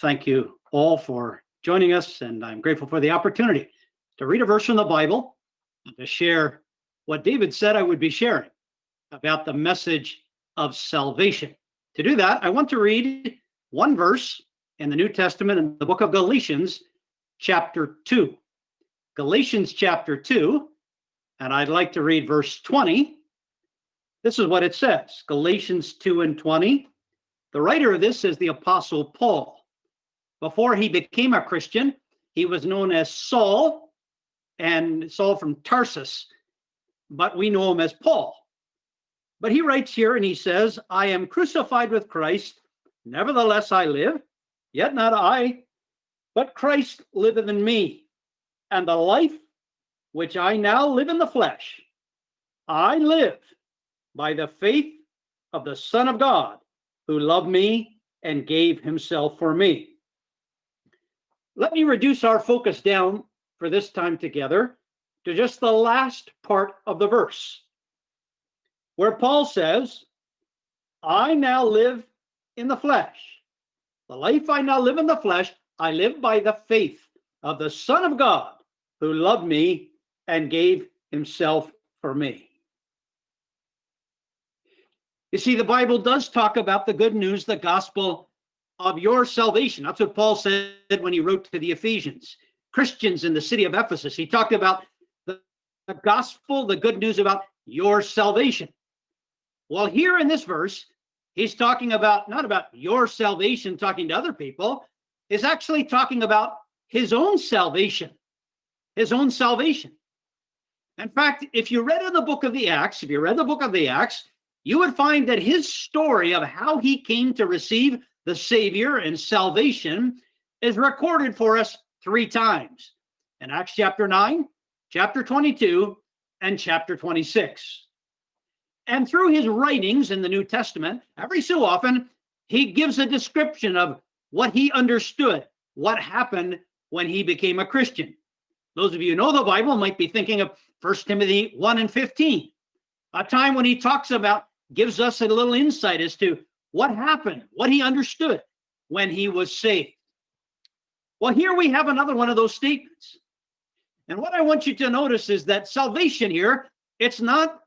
thank you all for joining us, and I'm grateful for the opportunity to read a verse from the Bible and to share what David said I would be sharing about the message of salvation. To do that, I want to read one verse in the New Testament in the book of Galatians, chapter 2. Galatians chapter 2, and I'd like to read verse 20. This is what it says Galatians 2 and 20. The writer of this is the Apostle Paul. Before he became a Christian, he was known as Saul and Saul from Tarsus, but we know him as Paul. But he writes here and he says, I am crucified with Christ, nevertheless I live, yet not I, but Christ liveth in me. And the life which I now live in the flesh, I live by the faith of the Son of God, who loved me and gave himself for me. Let me reduce our focus down for this time together to just the last part of the verse, where Paul says, I now live in the flesh. The life I now live in the flesh, I live by the faith of the Son of God who loved me and gave himself for me. You see, the Bible does talk about the good news, the gospel of your salvation. That's what Paul said when he wrote to the Ephesians. Christians in the city of Ephesus. He talked about the, the gospel, the good news about your salvation. Well, here in this verse, he's talking about not about your salvation, talking to other people, is actually talking about his own salvation, his own salvation. In fact, if you read in the book of the Acts, if you read the book of the Acts, you would find that his story of how he came to receive the Savior and salvation is recorded for us three times in Acts chapter 9, chapter 22, and chapter 26. And through his writings in the New Testament, every so often, he gives a description of what he understood, what happened when he became a Christian. Those of you who know the Bible might be thinking of 1 Timothy 1 and 15, a time when he talks about, gives us a little insight as to what happened, what he understood when he was saved. Well, here we have another one of those statements. And what I want you to notice is that salvation here, it's not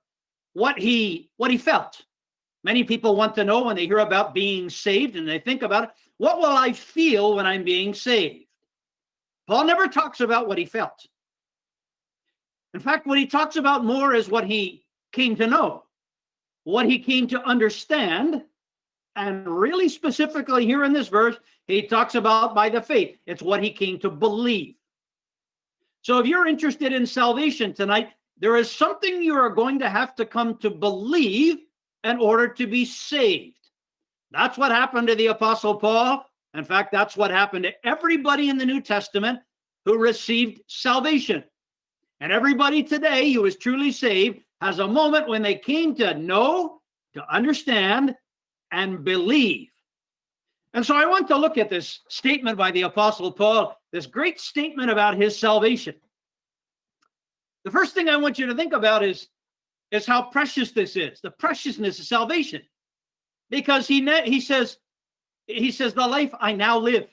what he what he felt. Many people want to know when they hear about being saved and they think about it, what will I feel when I'm being saved? Paul never talks about what he felt. In fact, what he talks about more is what he came to know, what he came to understand, and really specifically here in this verse, he talks about by the faith. It's what he came to believe. So if you're interested in salvation tonight, there is something you are going to have to come to believe in order to be saved. That's what happened to the Apostle Paul. In fact, that's what happened to everybody in the New Testament who received salvation. And everybody today who is truly saved has a moment when they came to know, to understand, and believe. And so I want to look at this statement by the Apostle Paul, this great statement about his salvation. The first thing I want you to think about is, is how precious this is, the preciousness of salvation. Because he, he says, he says, the life I now live.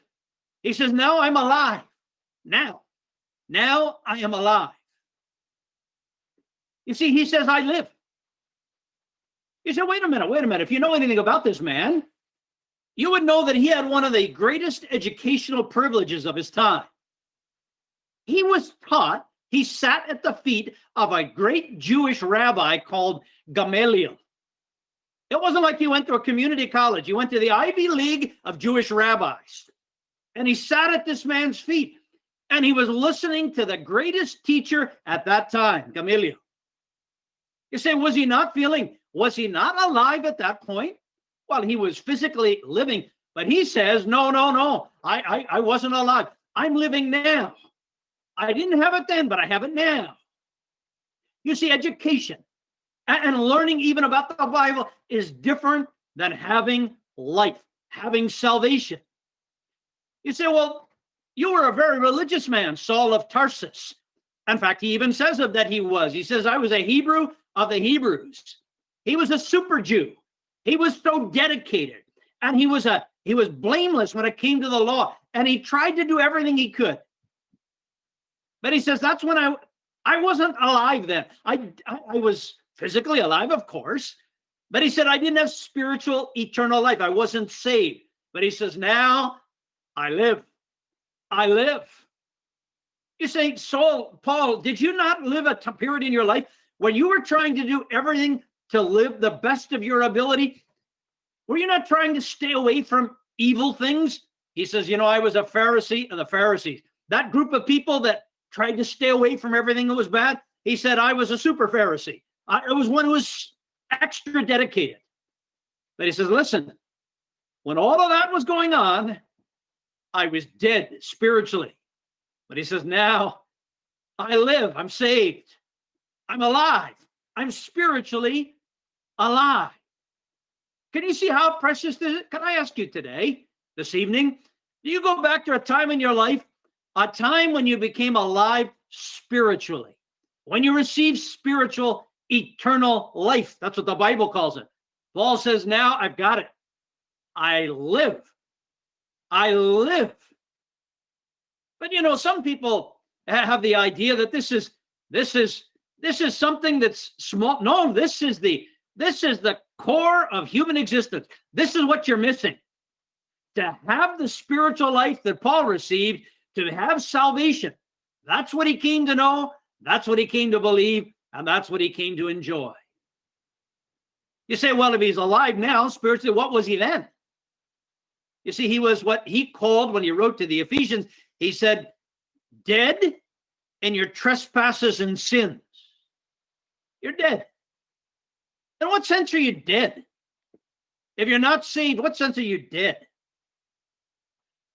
He says, now I'm alive. Now, now I am alive. You see, he says, I live. You say, wait a minute, wait a minute. If you know anything about this man, you would know that he had one of the greatest educational privileges of his time. He was taught, he sat at the feet of a great Jewish rabbi called Gamaliel. It wasn't like he went to a community college. He went to the Ivy League of Jewish rabbis. And he sat at this man's feet and he was listening to the greatest teacher at that time, Gamaliel. You say, was he not feeling was he not alive at that point? Well, he was physically living, but he says, no, no, no, I, I, I wasn't alive. I'm living now. I didn't have it then, but I have it now. You see, education and learning even about the Bible is different than having life, having salvation. You say, well, you were a very religious man, Saul of Tarsus. In fact, he even says of that he was. He says, I was a Hebrew of the Hebrews. He was a super Jew. He was so dedicated and he was a he was blameless when it came to the law, and he tried to do everything he could. But he says that's when I I wasn't alive then. I I was physically alive, of course, but he said I didn't have spiritual eternal life. I wasn't saved. But he says now I live. I live. You say, Saul, Paul, did you not live a period in your life when you were trying to do everything to live the best of your ability? Were you not trying to stay away from evil things? He says, You know, I was a Pharisee and the Pharisees, that group of people that tried to stay away from everything that was bad. He said, I was a super Pharisee. I, I was one who was extra dedicated. But he says, Listen, when all of that was going on, I was dead spiritually. But he says, Now I live, I'm saved, I'm alive, I'm spiritually alive. Can you see how precious this is? Can I ask you today, this evening, do you go back to a time in your life, a time when you became alive spiritually, when you received spiritual eternal life? That's what the Bible calls it. Paul says, Now I've got it. I live. I live. But you know, some people have the idea that this is this is this is something that's small. No, this is the this is the core of human existence. This is what you're missing. To have the spiritual life that Paul received, to have salvation. That's what he came to know. That's what he came to believe. And that's what he came to enjoy. You say, well, if he's alive now, spiritually, what was he then? You see, he was what he called when he wrote to the Ephesians, he said, dead in your trespasses and sins. You're dead. In what sense are you dead? If you're not saved, what sense are you dead?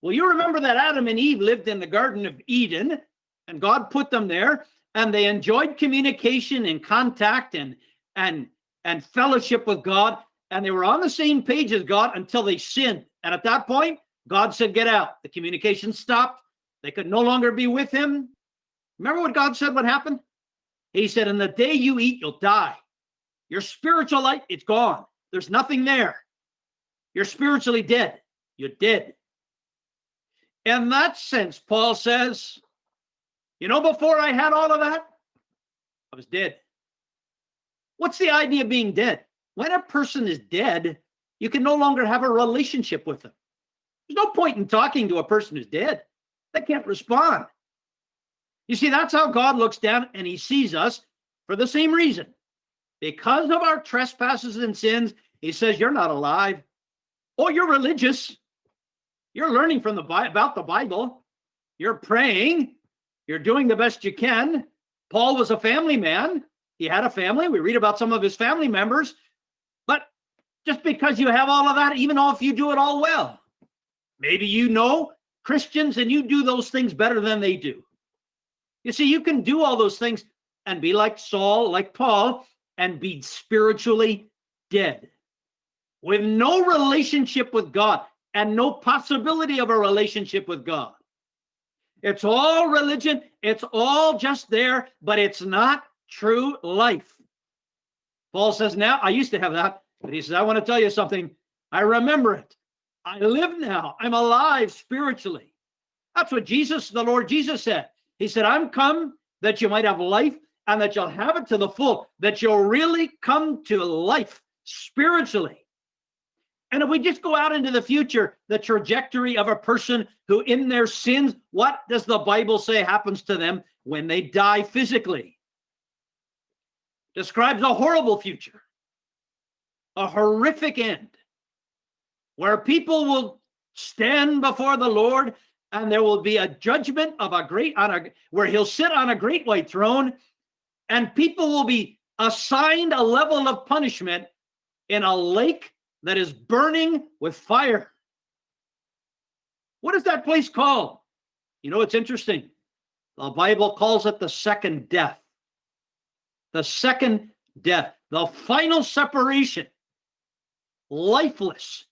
Well, you remember that Adam and Eve lived in the Garden of Eden, and God put them there, and they enjoyed communication and contact and and and fellowship with God, and they were on the same page as God until they sinned. And at that point, God said, "Get out." The communication stopped. They could no longer be with Him. Remember what God said? What happened? He said, "In the day you eat, you'll die." Your spiritual life, it's gone. There's nothing there. You're spiritually dead. You're dead. In that sense, Paul says, you know, before I had all of that, I was dead. What's the idea of being dead? When a person is dead, you can no longer have a relationship with them. There's no point in talking to a person who's dead. They can't respond. You see, that's how God looks down and he sees us for the same reason because of our trespasses and sins, he says, You're not alive. Oh, you're religious. You're learning from the about the Bible. You're praying. You're doing the best you can. Paul was a family man. He had a family. We read about some of his family members. But just because you have all of that, even if you do it all well, maybe you know Christians and you do those things better than they do. You see, you can do all those things and be like Saul, like Paul, and be spiritually dead with no relationship with God and no possibility of a relationship with God. It's all religion, it's all just there, but it's not true life. Paul says, Now, I used to have that, but he says, I want to tell you something. I remember it. I live now. I'm alive spiritually. That's what Jesus, the Lord Jesus said. He said, I'm come that you might have life and that you'll have it to the full, that you'll really come to life spiritually. And if we just go out into the future, the trajectory of a person who, in their sins, what does the Bible say happens to them when they die physically? Describes a horrible future, a horrific end, where people will stand before the Lord and there will be a judgment of a great on a where he'll sit on a great white throne and people will be assigned a level of punishment in a lake that is burning with fire. What is that place called? You know, it's interesting. The Bible calls it the second death. The second death, the final separation, lifeless,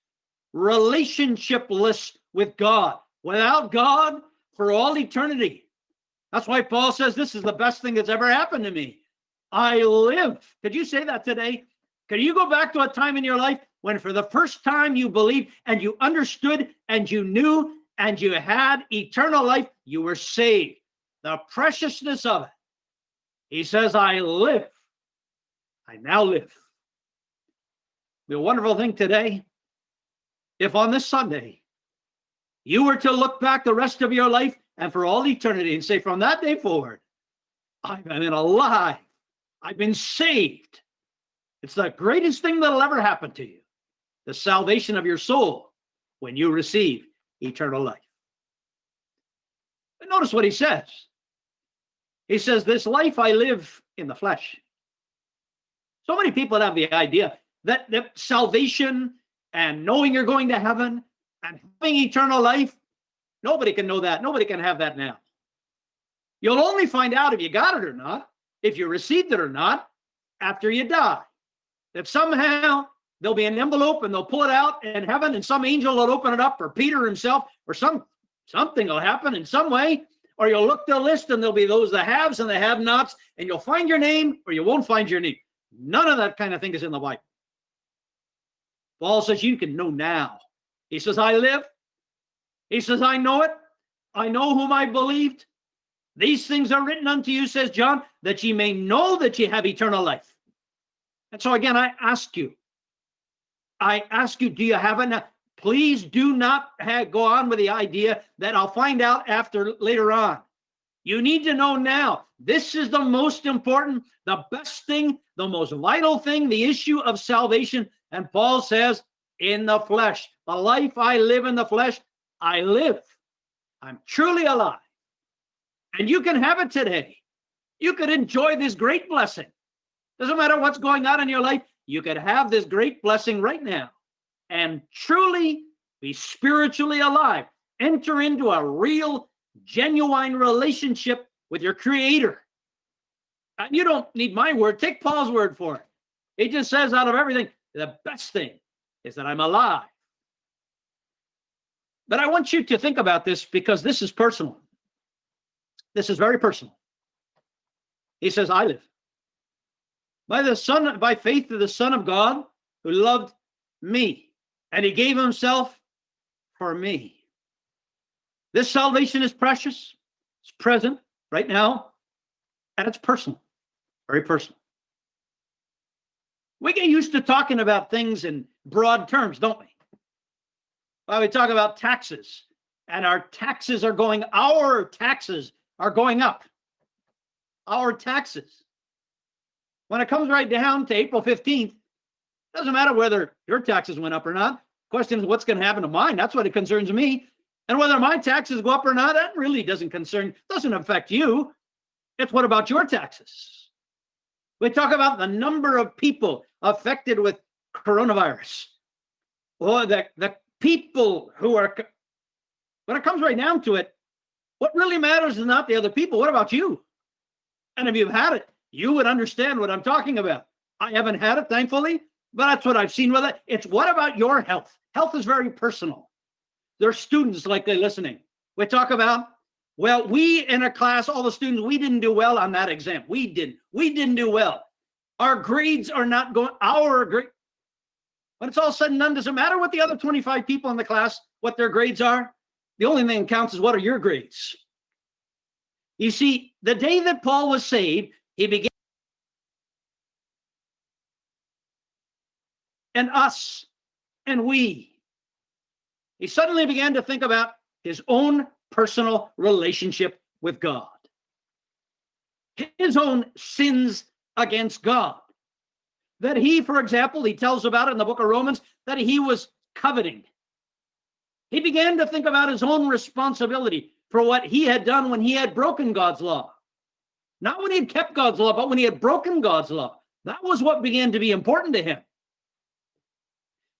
relationshipless with God, without God for all eternity. That's why Paul says this is the best thing that's ever happened to me. I live. Could you say that today? Could you go back to a time in your life when for the first time you believed and you understood and you knew and you had eternal life, you were saved. The preciousness of it. He says, I live. I now live. The wonderful thing today, if on this Sunday you were to look back the rest of your life and for all eternity and say, from that day forward, I've been alive. I've been saved. It's the greatest thing that'll ever happen to you. The salvation of your soul when you receive eternal life. But notice what he says. He says, This life I live in the flesh. So many people have the idea that, that salvation and knowing you're going to heaven and having eternal life, nobody can know that. Nobody can have that now. You'll only find out if you got it or not, if you received it or not, after you die. If somehow there'll be an envelope and they'll pull it out in heaven and some angel will open it up or Peter himself or some something will happen in some way or you'll look the list and there'll be those the haves and the have nots and you'll find your name or you won't find your name. None of that kind of thing is in the Bible. Paul says you can know now. He says, I live. He says, I know it. I know whom I believed. These things are written unto you, says John, that ye may know that ye have eternal life. And so again, I ask you, I ask you, do you have enough? Please do not go on with the idea that I'll find out after later on. You need to know now. This is the most important, the best thing, the most vital thing, the issue of salvation. And Paul says, in the flesh, the life I live in the flesh, I live. I'm truly alive. And you can have it today. You could enjoy this great blessing. Doesn't matter what's going on in your life, you could have this great blessing right now and truly be spiritually alive. Enter into a real, genuine relationship with your creator. And you don't need my word, take Paul's word for it. He just says out of everything, the best thing is that I'm alive. But I want you to think about this because this is personal. This is very personal. He says, I live. By the Son, by faith of the Son of God who loved me, and he gave himself for me. This salvation is precious, it's present right now, and it's personal, very personal. We get used to talking about things in broad terms, don't we? Well, we talk about taxes, and our taxes are going, our taxes are going up. Our taxes. When it comes right down to April 15th, doesn't matter whether your taxes went up or not. Question is what's going to happen to mine? That's what it concerns me. And whether my taxes go up or not, that really doesn't concern, doesn't affect you. It's what about your taxes? We talk about the number of people affected with coronavirus. Or the, the people who are, when it comes right down to it, what really matters is not the other people. What about you? And if you've had it, you would understand what I'm talking about. I haven't had it, thankfully, but that's what I've seen with it. It's what about your health? Health is very personal. There's students likely listening. We talk about, well, we in a class, all the students, we didn't do well on that exam. We didn't. We didn't do well. Our grades are not going, our grade. When it's all said and done, does it matter what the other 25 people in the class, what their grades are? The only thing that counts is what are your grades? You see, the day that Paul was saved, he began and us and we. He suddenly began to think about his own personal relationship with God, his own sins against God. That he, for example, he tells about in the book of Romans, that he was coveting. He began to think about his own responsibility for what he had done when he had broken God's law. Not when he had kept God's law, but when he had broken God's law. That was what began to be important to him.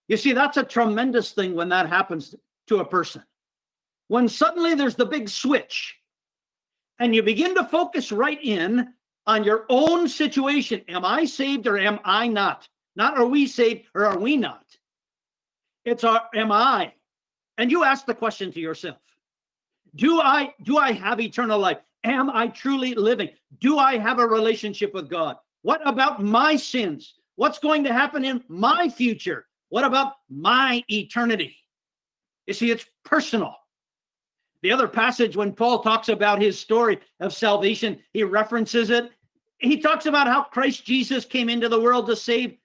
You see, that's a tremendous thing when that happens to a person. When suddenly there's the big switch and you begin to focus right in on your own situation. Am I saved or am I not? Not are we saved or are we not? It's our, am I? and you ask the question to yourself do i do i have eternal life am i truly living do i have a relationship with god what about my sins what's going to happen in my future What about my eternity? You see, it's personal. The other passage, when Paul talks about his story of salvation, he references it. He talks about how Christ Jesus came into the world to save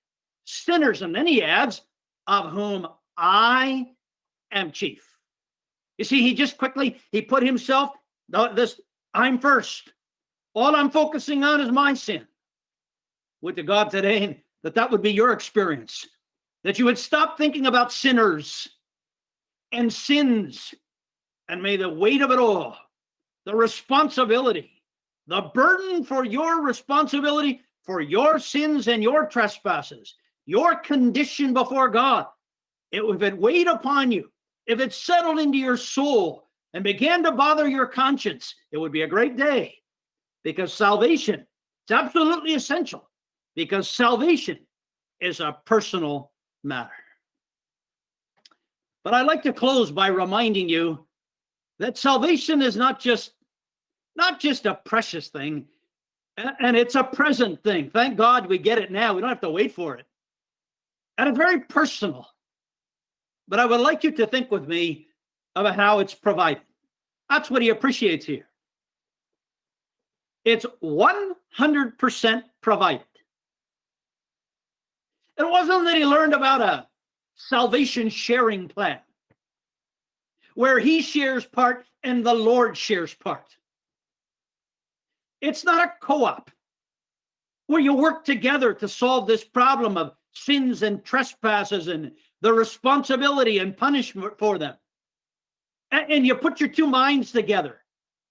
sinners. And then he adds, of whom I am chief. You see, he just quickly, he put himself, this, I'm first. All I'm focusing on is my sin. Would to God today that that would be your experience, that you would stop thinking about sinners and sins, and may the weight of it all, the responsibility, the burden for your responsibility for your sins and your trespasses, your condition before God, it, if it weighed upon you, if it settled into your soul and began to bother your conscience, it would be a great day because salvation is absolutely essential because salvation is a personal matter. But I'd like to close by reminding you that salvation is not just not just a precious thing and it's a present thing. Thank God we get it now. We don't have to wait for it. And it's very personal. But I would like you to think with me about how it's provided. That's what he appreciates here. It's 100% provided. It wasn't that he learned about a salvation sharing plan where he shares part and the Lord shares part. It's not a co op where you work together to solve this problem of sins and trespasses and the responsibility and punishment for them. And, and you put your two minds together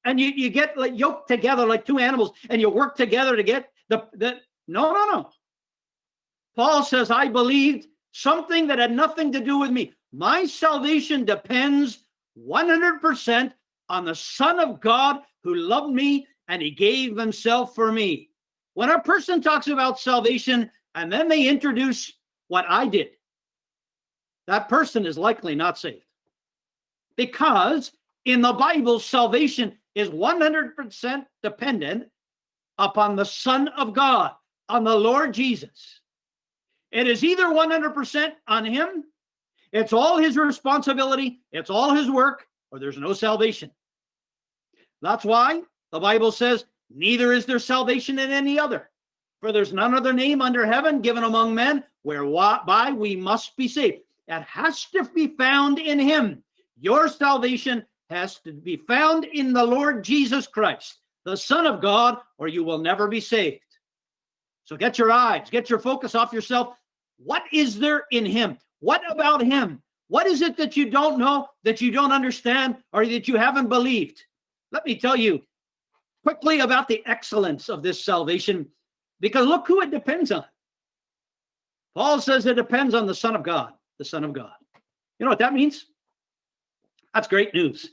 and you, you get like yoked together like two animals and you work together to get the, the no, no, no. Paul says, I believed something that had nothing to do with me. My salvation depends 100% on the Son of God who loved me and he gave himself for me. When a person talks about salvation and then they introduce what I did, that person is likely not saved. Because in the Bible, salvation is 100% dependent upon the Son of God, on the Lord Jesus. It is either 100% on Him, it's all His responsibility, it's all His work, or there's no salvation. That's why the Bible says, Neither is there salvation in any other. For there's none other name under heaven given among men whereby we must be saved. It has to be found in him. Your salvation has to be found in the Lord Jesus Christ, the Son of God, or you will never be saved. So get your eyes, get your focus off yourself. What is there in him? What about him? What is it that you don't know, that you don't understand, or that you haven't believed? Let me tell you quickly about the excellence of this salvation, because look who it depends on. Paul says it depends on the Son of God the Son of God. You know what that means? That's great news.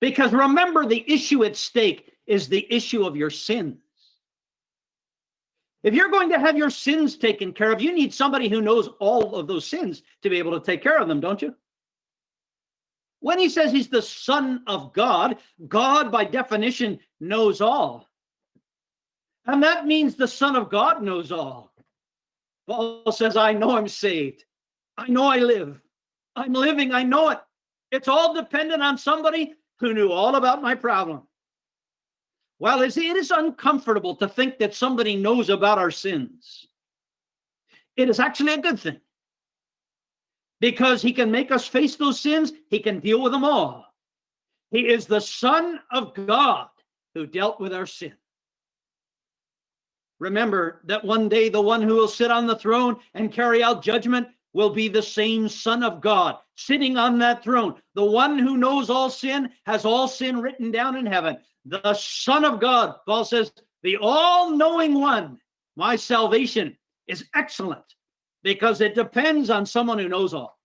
Because remember, the issue at stake is the issue of your sins. If you're going to have your sins taken care of, you need somebody who knows all of those sins to be able to take care of them, don't you? When he says he's the Son of God, God by definition knows all. And that means the Son of God knows all. Paul says, I know I'm saved. I know I live. I'm living. I know it. It's all dependent on somebody who knew all about my problem. Well, it is uncomfortable to think that somebody knows about our sins. It is actually a good thing because he can make us face those sins, he can deal with them all. He is the Son of God who dealt with our sin. Remember that one day the one who will sit on the throne and carry out judgment will be the same Son of God sitting on that throne. The one who knows all sin has all sin written down in heaven. The Son of God, Paul says, the all knowing one. My salvation is excellent because it depends on someone who knows all.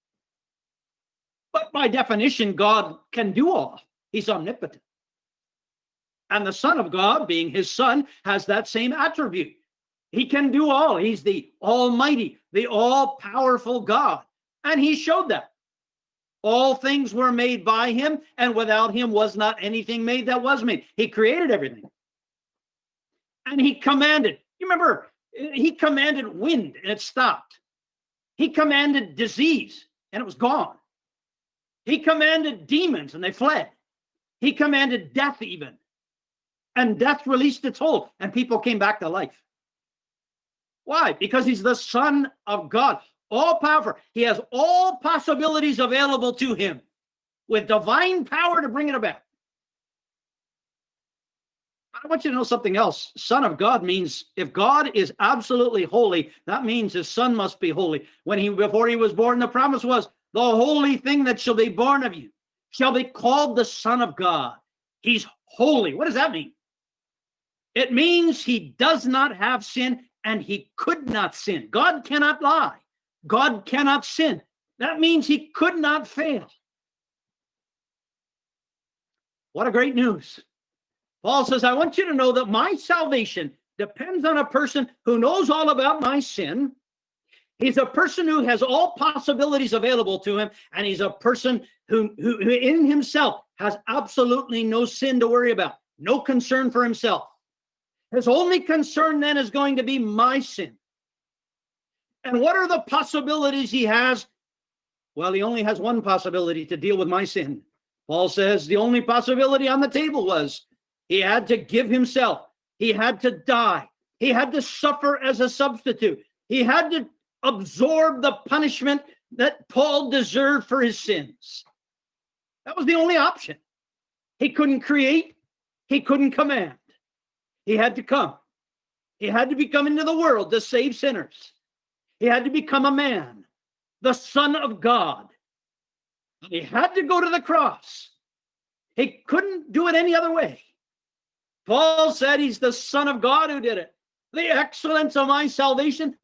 But by definition, God can do all, He's omnipotent. And the Son of God, being His Son, has that same attribute. He can do all. He's the Almighty, the all powerful God. And He showed that. All things were made by Him, and without Him was not anything made that was made. He created everything. And He commanded. You remember, He commanded wind and it stopped. He commanded disease and it was gone. He commanded demons and they fled. He commanded death even. And death released its hold and people came back to life. Why? Because he's the son of God, all powerful. He has all possibilities available to him with divine power to bring it about. I want you to know something else. Son of God means if God is absolutely holy, that means his son must be holy. When he before he was born, the promise was the holy thing that shall be born of you shall be called the Son of God. He's holy. What does that mean? It means he does not have sin and he could not sin. God cannot lie. God cannot sin. That means he could not fail. What a great news. Paul says, I want you to know that my salvation depends on a person who knows all about my sin. He's a person who has all possibilities available to him, and he's a person who, who, who in himself has absolutely no sin to worry about, no concern for himself. His only concern then is going to be my sin. And what are the possibilities he has? Well, he only has one possibility to deal with my sin. Paul says the only possibility on the table was he had to give himself. He had to die. He had to suffer as a substitute. He had to absorb the punishment that Paul deserved for his sins. That was the only option. He couldn't create, he couldn't command. He had to come. He had to become into the world to save sinners. He had to become a man, the Son of God. He had to go to the cross. He couldn't do it any other way. Paul said he's the Son of God who did it. The excellence of my salvation.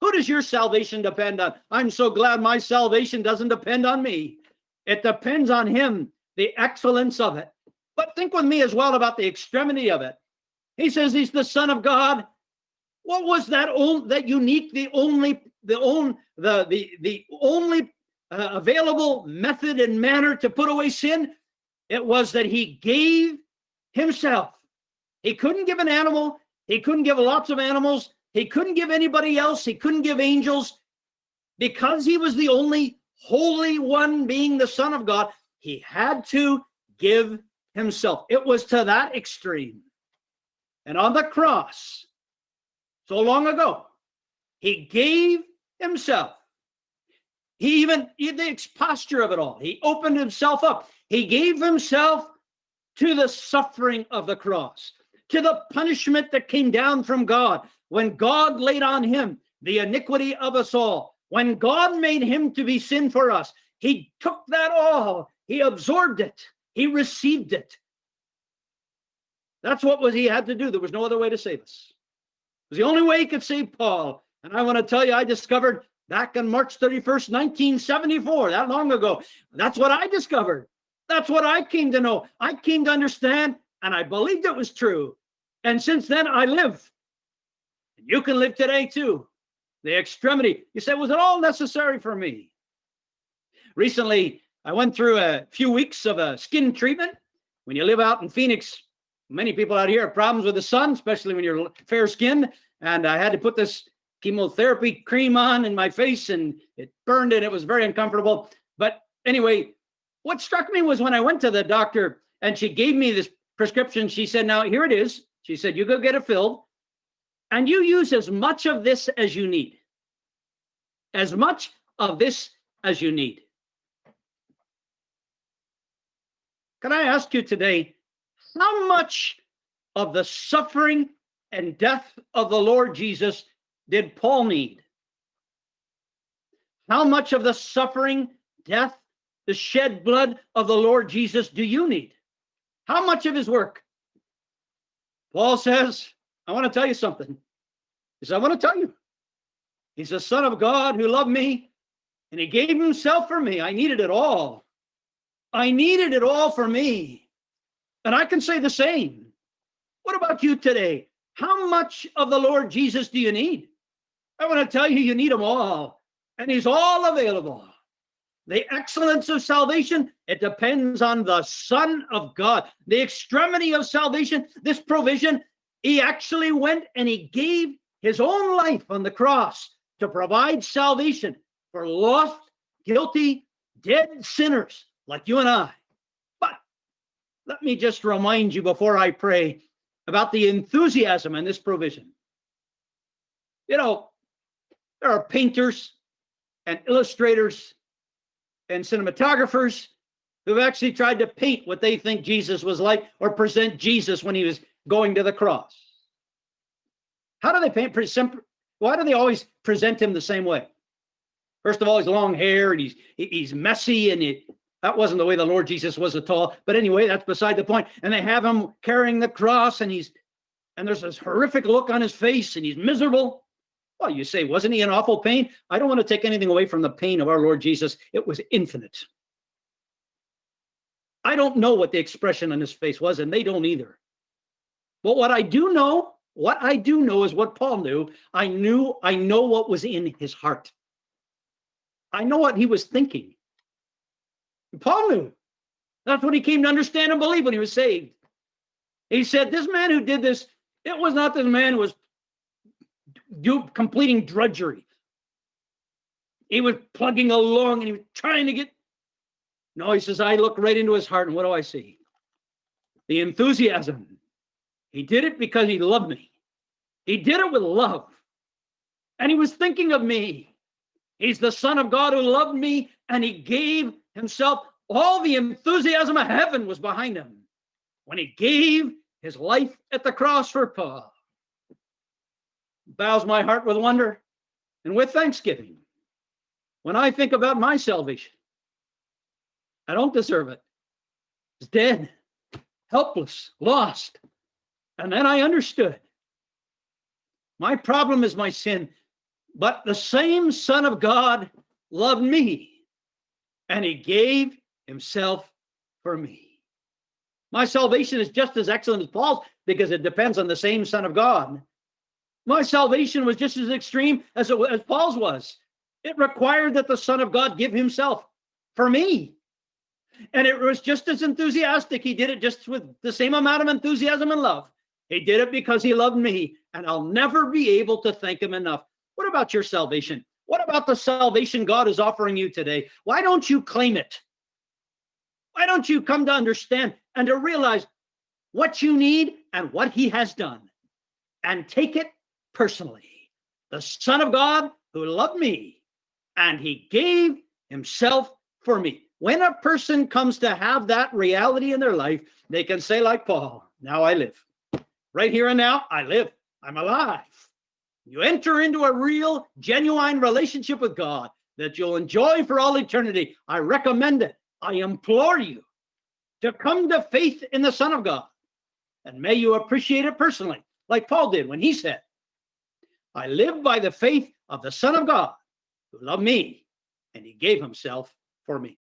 Who does your salvation depend on? I'm so glad my salvation doesn't depend on me. It depends on him, the excellence of it. But think with me as well about the extremity of it. He says he's the Son of God. What was that old, that unique, the only, the only, the the the only uh, available method and manner to put away sin? It was that he gave himself. He couldn't give an animal. He couldn't give lots of animals. He couldn't give anybody else. He couldn't give angels. Because he was the only holy one being the Son of God, he had to give himself. It was to that extreme. And on the cross, so long ago, he gave himself. He even, the posture of it all, he opened himself up. He gave himself to the suffering of the cross, to the punishment that came down from God when God laid on him the iniquity of us all. When God made him to be sin for us, he took that all, he absorbed it, he received it. That's what was he had to do. There was no other way to save us. Was the only way he could save Paul. And I want to tell you, I discovered back on March 31st, 1974, that long ago. That's what I discovered. That's what I came to know. I came to understand, and I believed it was true. And since then, I live. You can live today too. The extremity. You say, was it all necessary for me? Recently, I went through a few weeks of a skin treatment. When you live out in Phoenix, many people out here have problems with the sun, especially when you're fair skinned. And I had to put this chemotherapy cream on in my face and it burned and it was very uncomfortable. But anyway, what struck me was when I went to the doctor and she gave me this prescription, she said, Now here it is. She said, You go get it filled and you use as much of this as you need. As much of this as you need. Can I ask you today, how much of the suffering and death of the Lord Jesus did Paul need? How much of the suffering, death, the shed blood of the Lord Jesus do you need? How much of his work? Paul says, I want to tell you something. He says, I want to tell you. He's the Son of God who loved me, and he gave himself for me. I needed it all. I needed it all for me. And I can say the same. What about you today? How much of the Lord Jesus do you need? I want to tell you, you need them all, and he's all available. The excellence of salvation, it depends on the Son of God. The extremity of salvation, this provision, he actually went and he gave his own life on the cross to provide salvation for lost, guilty, dead sinners like you and I. Let me just remind you before I pray about the enthusiasm in this provision. You know, there are painters and illustrators and cinematographers who've actually tried to paint what they think Jesus was like or present Jesus when he was going to the cross. How do they paint? Pretty simple? Why do they always present him the same way? First of all, he's long hair and he's he's messy and it, that wasn't the way the Lord Jesus was at all. But anyway, that's beside the point. And they have him carrying the cross and he's and there's this horrific look on his face and he's miserable. Well, you say, wasn't he in awful pain? I don't want to take anything away from the pain of our Lord Jesus. It was infinite. I don't know what the expression on his face was, and they don't either. But what I do know, what I do know is what Paul knew. I knew, I know what was in his heart. I know what he was thinking. Paul knew. That's what he came to understand and believe when he was saved. He said, This man who did this, it was not this man who was do, completing drudgery. He was plugging along and he was trying to get. No, he says, I look right into his heart, and what do I see? The enthusiasm. He did it because he loved me. He did it with love. And he was thinking of me. He's the Son of God who loved me, and he gave himself. All the enthusiasm of heaven was behind him when he gave his life at the cross for Paul bows my heart with wonder and with thanksgiving when I think about my salvation. I don't deserve it. It's dead, helpless, lost. And then I understood. My problem is my sin, but the same Son of God loved me, and he gave himself for me. My salvation is just as excellent as Paul's because it depends on the same Son of God my salvation was just as extreme as, it, as Paul's was. It required that the Son of God give himself for me. And it was just as enthusiastic. He did it just with the same amount of enthusiasm and love. He did it because he loved me, and I'll never be able to thank him enough. What about your salvation? What about the salvation God is offering you today? Why don't you claim it? Why don't you come to understand and to realize what you need and what he has done and take it personally, the Son of God who loved me, and he gave himself for me. When a person comes to have that reality in their life, they can say, like Paul, now I live. Right here and now, I live. I'm alive. You enter into a real, genuine relationship with God that you'll enjoy for all eternity. I recommend it. I implore you to come to faith in the Son of God. And may you appreciate it personally, like Paul did when he said, I live by the faith of the Son of God who loved me and he gave himself for me.